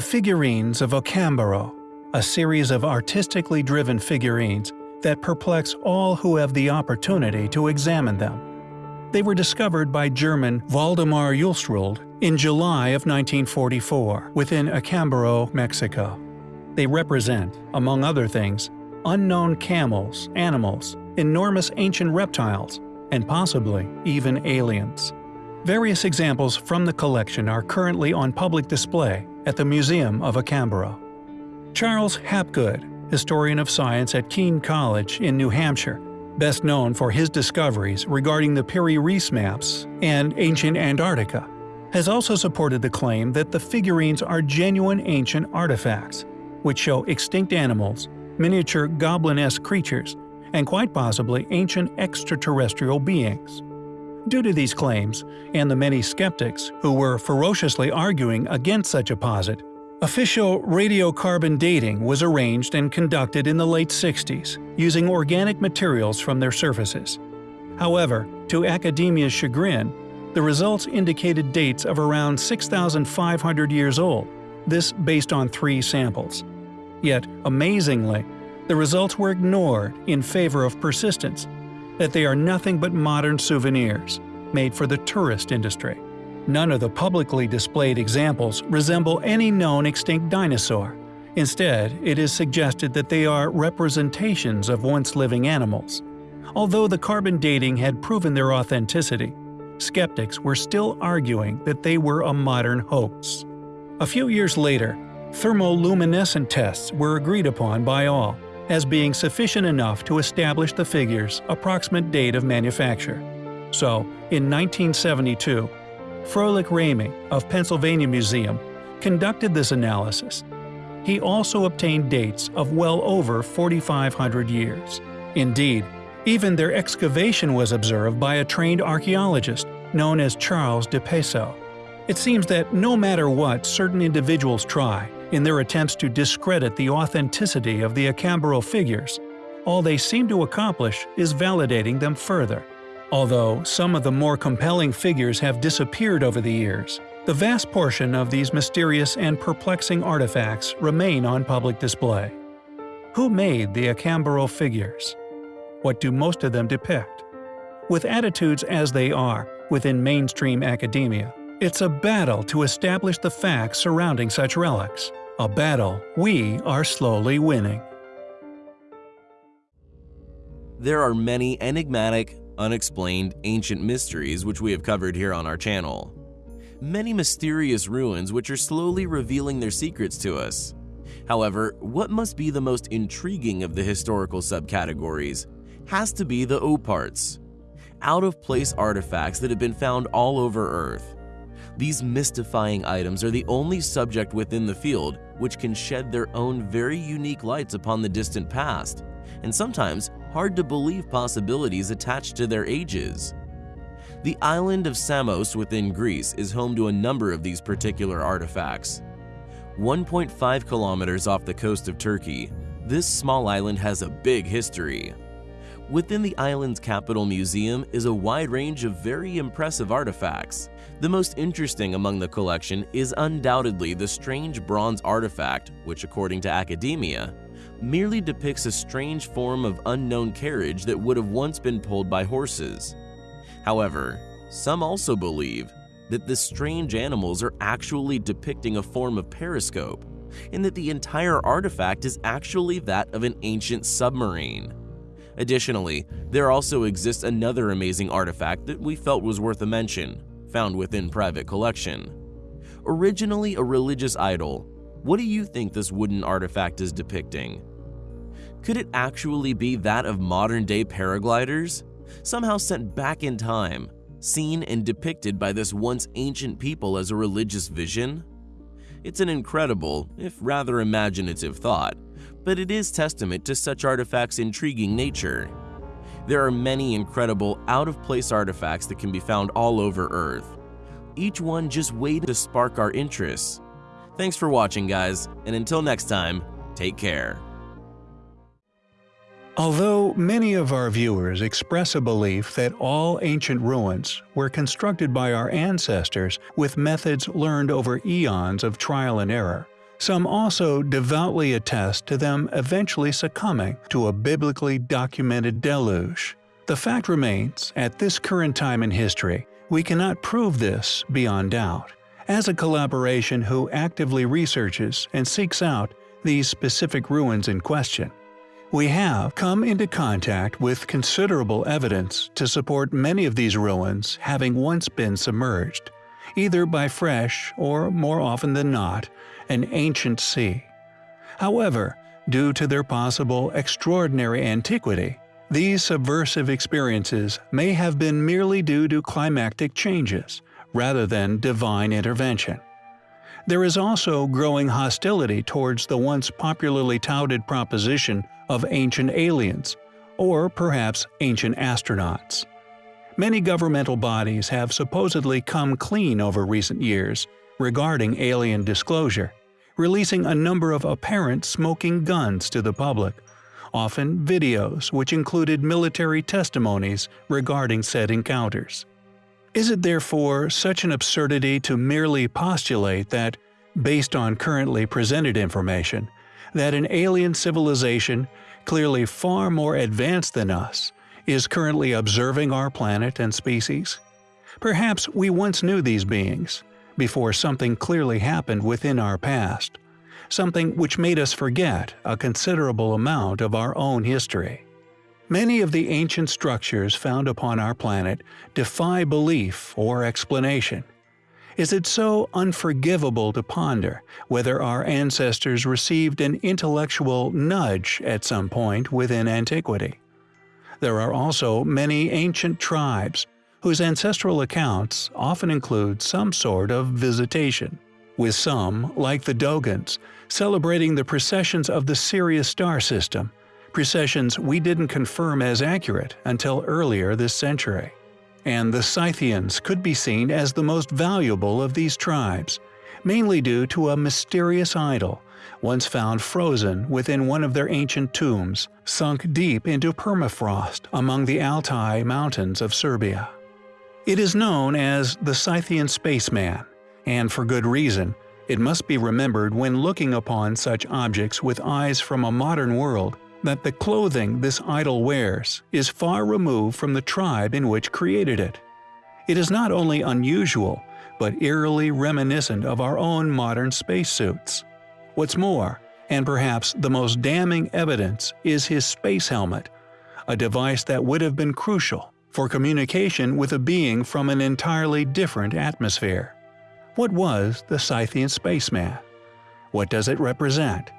The figurines of Acambaro, a series of artistically driven figurines that perplex all who have the opportunity to examine them. They were discovered by German Waldemar Julsrud in July of 1944 within Acambaro, Mexico. They represent, among other things, unknown camels, animals, enormous ancient reptiles, and possibly even aliens. Various examples from the collection are currently on public display at the Museum of Acambaro. Charles Hapgood, historian of science at Keene College in New Hampshire, best known for his discoveries regarding the Piri Reis maps and ancient Antarctica, has also supported the claim that the figurines are genuine ancient artifacts, which show extinct animals, miniature goblin-esque creatures, and quite possibly ancient extraterrestrial beings. Due to these claims, and the many skeptics who were ferociously arguing against such a posit, official radiocarbon dating was arranged and conducted in the late 60s, using organic materials from their surfaces. However, to academia's chagrin, the results indicated dates of around 6,500 years old, this based on three samples. Yet, amazingly, the results were ignored in favor of persistence, that they are nothing but modern souvenirs, made for the tourist industry. None of the publicly displayed examples resemble any known extinct dinosaur. Instead, it is suggested that they are representations of once living animals. Although the carbon dating had proven their authenticity, skeptics were still arguing that they were a modern hoax. A few years later, thermoluminescent tests were agreed upon by all as being sufficient enough to establish the figure's approximate date of manufacture. So, in 1972, Froelich Rainey of Pennsylvania Museum conducted this analysis. He also obtained dates of well over 4,500 years. Indeed, even their excavation was observed by a trained archaeologist known as Charles Di Peso. It seems that no matter what certain individuals try in their attempts to discredit the authenticity of the Acambaro figures, all they seem to accomplish is validating them further. Although some of the more compelling figures have disappeared over the years, the vast portion of these mysterious and perplexing artifacts remain on public display. Who made the Acambaro figures? What do most of them depict? With attitudes as they are within mainstream academia, it's a battle to establish the facts surrounding such relics, a battle we are slowly winning. There are many enigmatic, unexplained ancient mysteries which we have covered here on our channel. Many mysterious ruins which are slowly revealing their secrets to us. However, what must be the most intriguing of the historical subcategories has to be the OOPArts, out-of-place artifacts that have been found all over Earth. These mystifying items are the only subject within the field which can shed their own very unique lights upon the distant past, and sometimes hard to believe possibilities attached to their ages. The island of Samos within Greece is home to a number of these particular artifacts. 1.5 kilometers off the coast of Turkey, this small island has a big history. Within the island's capital museum is a wide range of very impressive artifacts. The most interesting among the collection is undoubtedly the strange bronze artifact, which according to academia, merely depicts a strange form of unknown carriage that would have once been pulled by horses. However, some also believe that the strange animals are actually depicting a form of periscope, and that the entire artifact is actually that of an ancient submarine. Additionally, there also exists another amazing artifact that we felt was worth a mention, found within private collection. Originally a religious idol, what do you think this wooden artifact is depicting? Could it actually be that of modern-day paragliders? Somehow sent back in time, seen and depicted by this once ancient people as a religious vision? It's an incredible, if rather imaginative thought, but it is testament to such artifacts' intriguing nature. There are many incredible out-of-place artifacts that can be found all over Earth. Each one just waiting to spark our interest. Thanks for watching guys, and until next time, take care. Although many of our viewers express a belief that all ancient ruins were constructed by our ancestors with methods learned over eons of trial and error, Some also devoutly attest to them eventually succumbing to a biblically documented deluge. The fact remains, at this current time in history, we cannot prove this beyond doubt. As a collaboration who actively researches and seeks out these specific ruins in question, we have come into contact with considerable evidence to support many of these ruins having once been submerged, either by fresh or, more often than not, an ancient sea. However, due to their possible extraordinary antiquity, these subversive experiences may have been merely due to climactic changes, rather than divine intervention. There is also growing hostility towards the once popularly touted proposition of ancient aliens, or perhaps ancient astronauts. Many governmental bodies have supposedly come clean over recent years regarding alien disclosure, releasing a number of apparent smoking guns to the public, often videos which included military testimonies regarding said encounters. Is it therefore such an absurdity to merely postulate that, based on currently presented information, that an alien civilization, clearly far more advanced than us, is currently observing our planet and species? Perhaps we once knew these beings, before something clearly happened within our past, something which made us forget a considerable amount of our own history. Many of the ancient structures found upon our planet defy belief or explanation. Is it so unforgivable to ponder whether our ancestors received an intellectual nudge at some point within antiquity? There are also many ancient tribes whose ancestral accounts often include some sort of visitation, with some, like the Dogons, celebrating the precessions of the Sirius star system, precessions we didn't confirm as accurate until earlier this century. And the Scythians could be seen as the most valuable of these tribes, mainly due to a mysterious idol once found frozen within one of their ancient tombs, sunk deep into permafrost among the Altai mountains of Siberia. It is known as the Scythian Spaceman, and for good reason. It must be remembered when looking upon such objects with eyes from a modern world that the clothing this idol wears is far removed from the tribe in which created it. It is not only unusual, but eerily reminiscent of our own modern spacesuits. What's more, and perhaps the most damning evidence, is his space helmet, a device that would have been crucial for communication with a being from an entirely different atmosphere. What was the Scythian spaceman? What does it represent?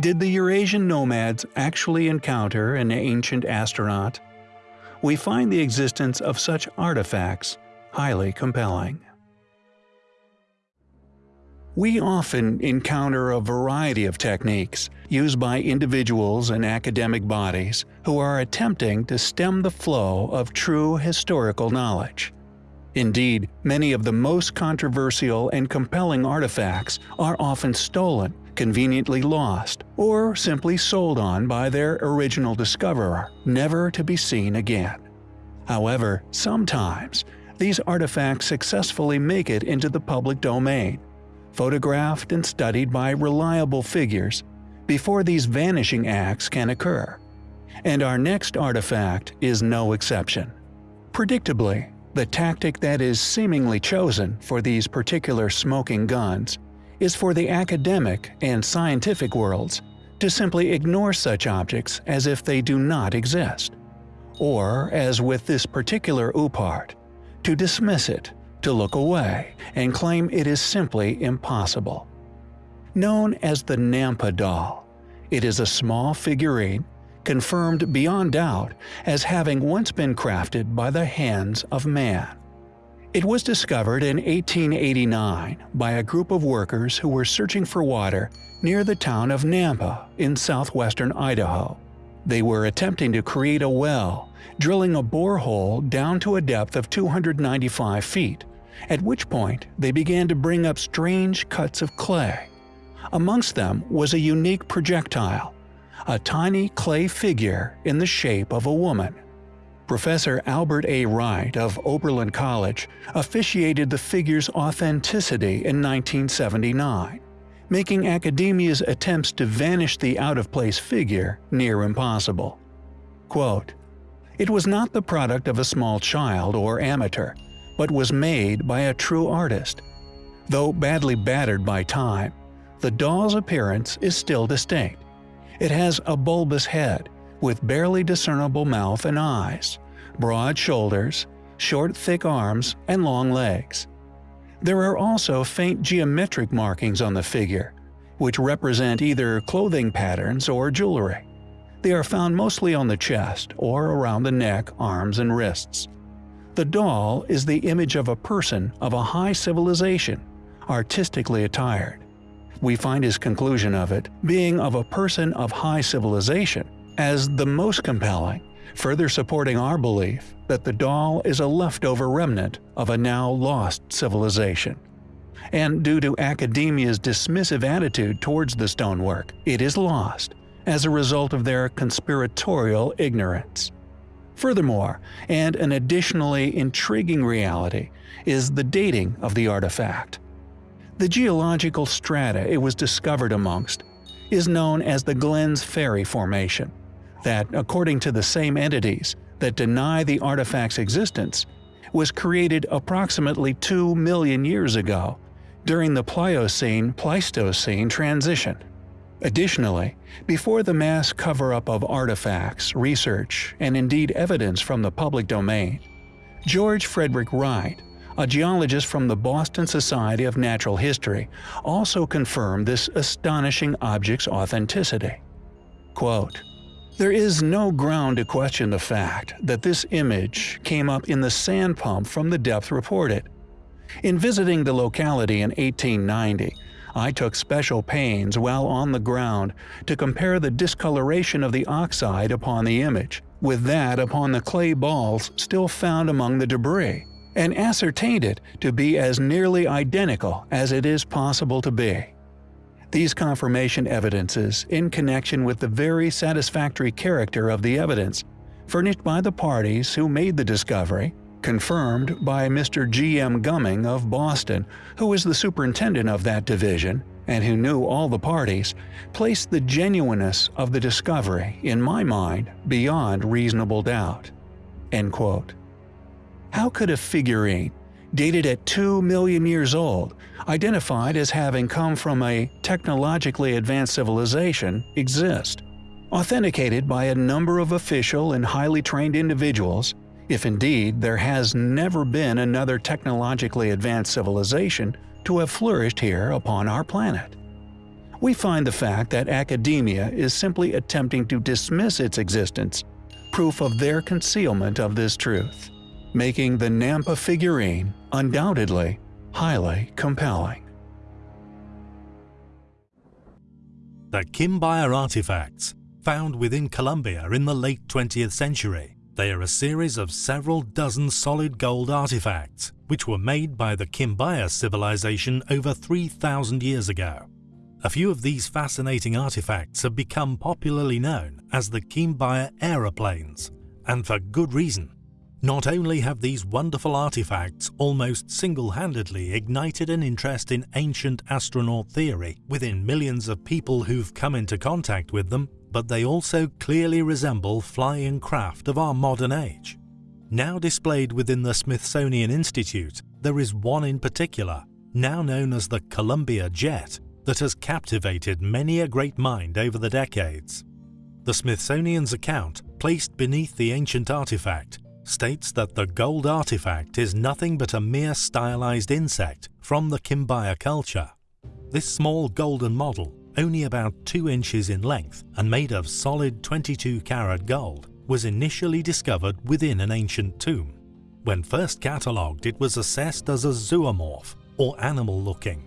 Did the Eurasian nomads actually encounter an ancient astronaut? We find the existence of such artifacts highly compelling. We often encounter a variety of techniques used by individuals and academic bodies who are attempting to stem the flow of true historical knowledge. Indeed, many of the most controversial and compelling artifacts are often stolen, conveniently lost, or simply sold on by their original discoverer, never to be seen again. However, sometimes, these artifacts successfully make it into the public domain, photographed and studied by reliable figures before these vanishing acts can occur. And our next artifact is no exception. Predictably, the tactic that is seemingly chosen for these particular smoking guns is for the academic and scientific worlds to simply ignore such objects as if they do not exist. Or, as with this particular OOPArt, to dismiss it to look away and claim it is simply impossible. Known as the Nampa doll, it is a small figurine confirmed beyond doubt as having once been crafted by the hands of man. It was discovered in 1889 by a group of workers who were searching for water near the town of Nampa in southwestern Idaho. They were attempting to create a well, drilling a borehole down to a depth of 295 feet at which point they began to bring up strange cuts of clay. Amongst them was a unique projectile, a tiny clay figure in the shape of a woman. Professor Albert A. Wright of Oberlin College officiated the figure's authenticity in 1979, making academia's attempts to vanish the out-of-place figure near impossible. Quote, It was not the product of a small child or amateur, but was made by a true artist. Though badly battered by time, the doll's appearance is still distinct. It has a bulbous head, with barely discernible mouth and eyes, broad shoulders, short thick arms, and long legs. There are also faint geometric markings on the figure, which represent either clothing patterns or jewelry. They are found mostly on the chest or around the neck, arms, and wrists. The doll is the image of a person of a high civilization, artistically attired. We find his conclusion of it being of a person of high civilization as the most compelling, further supporting our belief that the doll is a leftover remnant of a now lost civilization. And due to academia's dismissive attitude towards the stonework, it is lost as a result of their conspiratorial ignorance. Furthermore, and an additionally intriguing reality, is the dating of the artifact. The geological strata it was discovered amongst is known as the Glenns Ferry Formation, that, according to the same entities that deny the artifact's existence, was created approximately 2 million years ago during the Pliocene-Pleistocene transition. Additionally, before the mass cover-up of artifacts, research, and indeed evidence from the public domain, George Frederick Wright, a geologist from the Boston Society of Natural History, also confirmed this astonishing object's authenticity. Quote, there is no ground to question the fact that this image came up in the sand pump from the depth reported. In visiting the locality in 1890, I took special pains while on the ground to compare the discoloration of the oxide upon the image with that upon the clay balls still found among the debris, and ascertained it to be as nearly identical as it is possible to be. These confirmation evidences, in connection with the very satisfactory character of the evidence, furnished by the parties who made the discovery, confirmed by Mr. G. M. Cumming of Boston, who was the superintendent of that division and who knew all the parties, placed the genuineness of the discovery, in my mind, beyond reasonable doubt." How could a figurine, dated at 2 million years old, identified as having come from a technologically advanced civilization, exist? Authenticated by a number of official and highly trained individuals, if indeed there has never been another technologically advanced civilization to have flourished here upon our planet. We find the fact that academia is simply attempting to dismiss its existence proof of their concealment of this truth making the Nampa figurine undoubtedly highly compelling. The Quimbaya artifacts, found within Colombia in the late 20th century. They are a series of several dozen solid gold artifacts, which were made by the Quimbaya civilization over 3,000 years ago. A few of these fascinating artifacts have become popularly known as the Quimbaya aeroplanes, and for good reason. Not only have these wonderful artifacts almost single-handedly ignited an interest in ancient astronaut theory within millions of people who've come into contact with them, but they also clearly resemble flying craft of our modern age. Now displayed within the Smithsonian Institute, there is one in particular, now known as the Columbia Jet, that has captivated many a great mind over the decades. The Smithsonian's account, placed beneath the ancient artifact, states that the gold artifact is nothing but a mere stylized insect from the Quimbaya culture. This small golden model, only about 2 inches in length and made of solid 22 karat gold, was initially discovered within an ancient tomb. When first catalogued it was assessed as a zoomorph, or animal looking.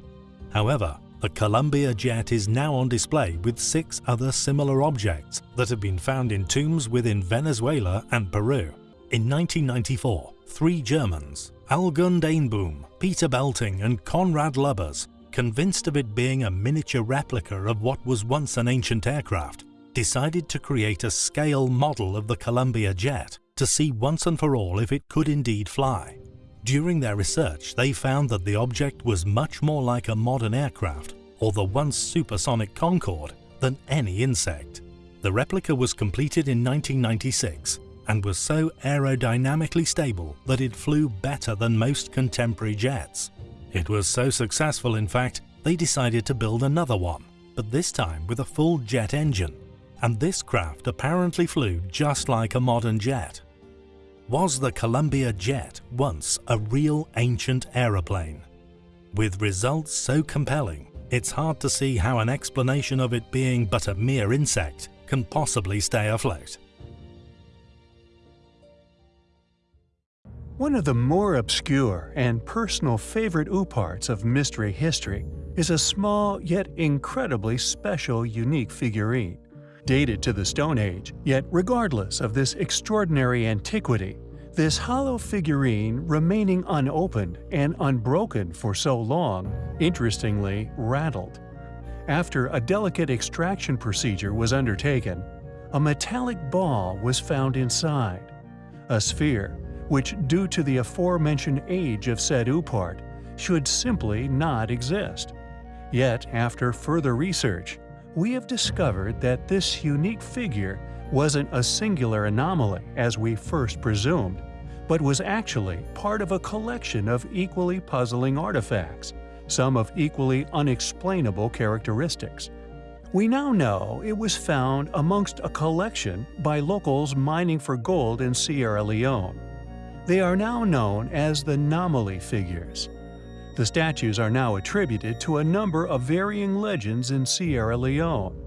However, the Columbia jet is now on display with six other similar objects that have been found in tombs within Venezuela and Peru. In 1994, three Germans, Algund Eenboom, Peter Belting and Konrad Lubbers, convinced of it being a miniature replica of what was once an ancient aircraft, decided to create a scale model of the Columbia jet to see once and for all if it could indeed fly. During their research, they found that the object was much more like a modern aircraft, or the once supersonic Concorde than any insect. The replica was completed in 1996 and was so aerodynamically stable that it flew better than most contemporary jets. It was so successful in fact, they decided to build another one, but this time with a full jet engine, and this craft apparently flew just like a modern jet. Was the Columbia Jet once a real ancient aeroplane? With results so compelling, it's hard to see how an explanation of it being but a mere insect can possibly stay afloat. One of the more obscure and personal favorite OOPArts of mystery history is a small yet incredibly special unique figurine. Dated to the Stone Age, yet regardless of this extraordinary antiquity, this hollow figurine remaining unopened and unbroken for so long, interestingly rattled. After a delicate extraction procedure was undertaken, a metallic ball was found inside. A sphere which due to the aforementioned age of said OOPArt should simply not exist. Yet, after further research, we have discovered that this unique figure wasn't a singular anomaly as we first presumed, but was actually part of a collection of equally puzzling artifacts, some of equally unexplainable characteristics. We now know it was found amongst a collection by locals mining for gold in Sierra Leone. They are now known as the Nomoli figures. The statues are now attributed to a number of varying legends in Sierra Leone.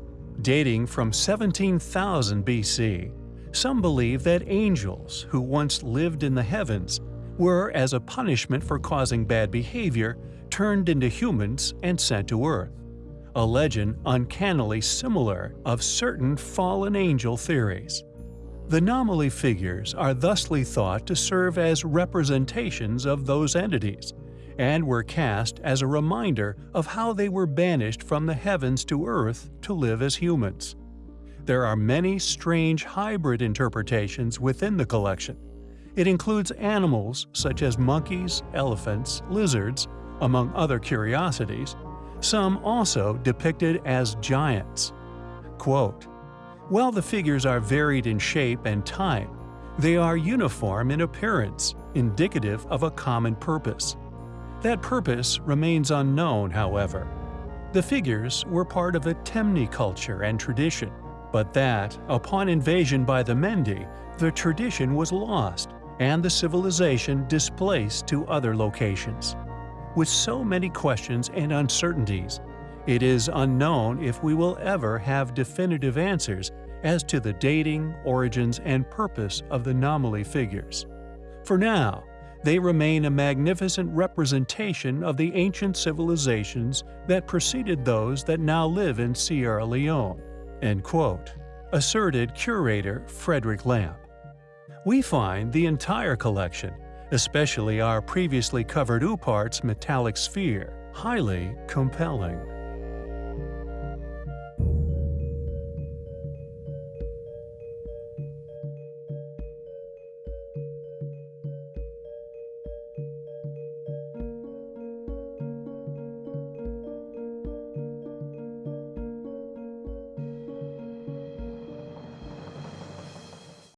Dating from 17,000 BC, some believe that angels, who once lived in the heavens, were, as a punishment for causing bad behavior, turned into humans and sent to Earth. A legend uncannily similar of certain fallen angel theories. The Nomoli figures are thusly thought to serve as representations of those entities, and were cast as a reminder of how they were banished from the heavens to earth to live as humans. There are many strange hybrid interpretations within the collection. It includes animals such as monkeys, elephants, lizards, among other curiosities, some also depicted as giants. Quote, while the figures are varied in shape and time, they are uniform in appearance, indicative of a common purpose. That purpose remains unknown, however. The figures were part of a Temne culture and tradition, but that, upon invasion by the Mende, the tradition was lost and the civilization displaced to other locations. With so many questions and uncertainties, it is unknown if we will ever have definitive answers as to the dating, origins, and purpose of the Nomoli figures. For now, they remain a magnificent representation of the ancient civilizations that preceded those that now live in Sierra Leone, end quote, asserted curator Frederick Lamp. We find the entire collection, especially our previously covered OOPArt's metallic sphere, highly compelling.